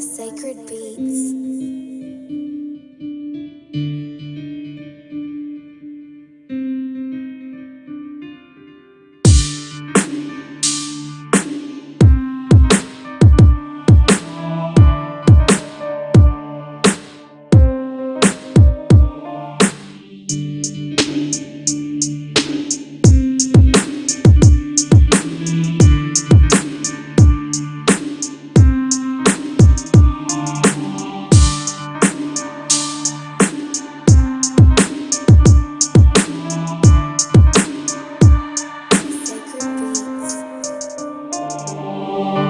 Sacred Beats. 오.